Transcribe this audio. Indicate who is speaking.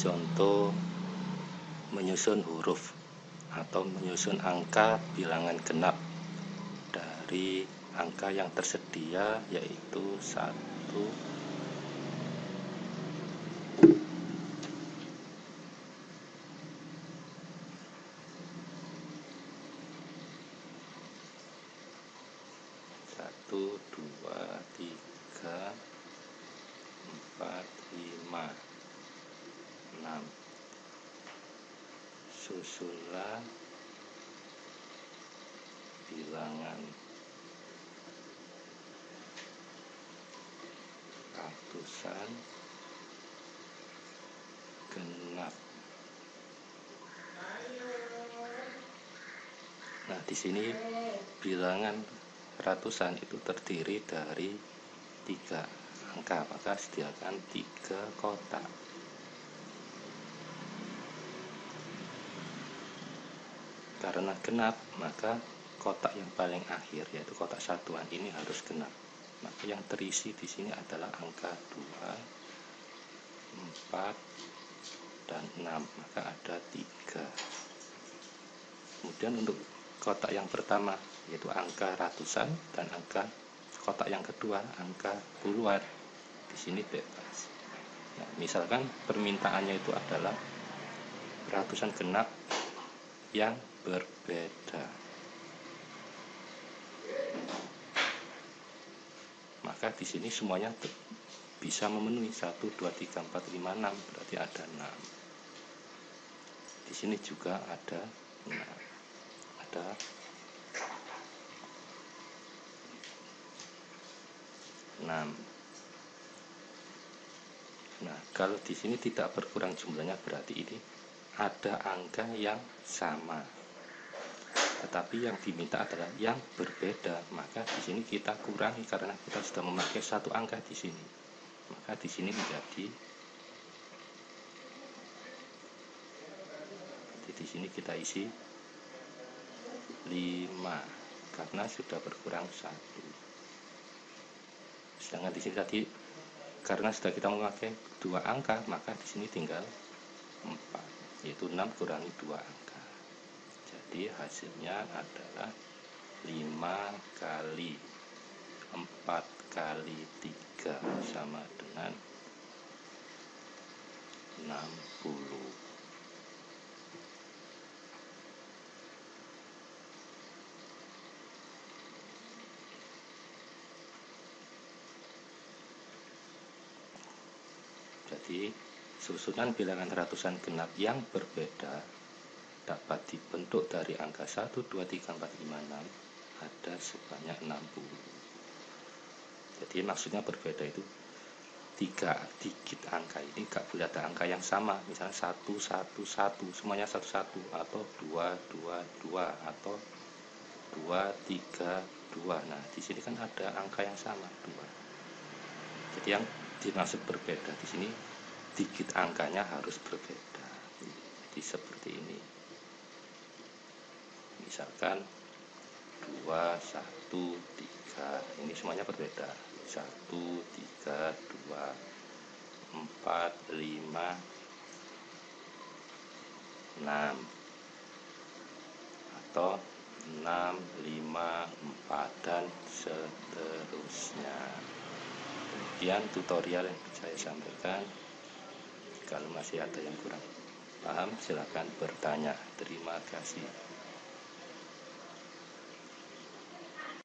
Speaker 1: contoh menyusun huruf atau menyusun angka bilangan genap dari angka yang tersedia yaitu satu. Satu dua tiga empat lima susunlah bilangan ratusan genap. Nah di sini bilangan ratusan itu terdiri dari tiga angka maka sediakan tiga kotak karena genap maka kotak yang paling akhir yaitu kotak satuan ini harus genap. Maka yang terisi di sini adalah angka 2 4 dan 6 maka ada tiga. Kemudian untuk kotak yang pertama yaitu angka ratusan dan angka kotak yang kedua angka puluhan. Di sini bebas. Nah, misalkan permintaannya itu adalah ratusan genap yang berbeda maka di sini semuanya bisa memenuhi 1 2 3 4 5 6 berarti ada 6 di sini juga ada 6 ada 6. Nah, kalau di sini tidak berkurang jumlahnya berarti ini ada angka yang sama. Tetapi yang diminta adalah yang berbeda. Maka di sini kita kurangi karena kita sudah memakai satu angka di sini. Maka di sini menjadi di sini kita isi 5 karena sudah berkurang satu sedangkan di sini tadi karena sudah kita memakai dua angka maka di sini tinggal 4 yaitu 6 kurangi dua angka jadi hasilnya adalah 5 kali 4 kali 3 sama dengan 60 Jadi susunan bilangan ratusan genap yang berbeda dapat dibentuk dari angka 1, 2, 3, 4, 5, 6 ada sebanyak 60. Jadi maksudnya berbeda itu. Tiga digit angka ini gak boleh ada angka yang sama. Misalnya satu satu satu semuanya satu satu atau dua dua dua atau dua tiga dua. Nah di sini kan ada angka yang sama dua. Jadi yang dimaksud berbeda di sini digit angkanya harus berbeda. Jadi seperti ini misalkan 2 1 3 ini semuanya berbeda. 1 3 2 4 5 6 atau 6 5 4 dan seterusnya. Demikian tutorial yang saya sampaikan kalau masih ada yang kurang paham silahkan bertanya. Terima kasih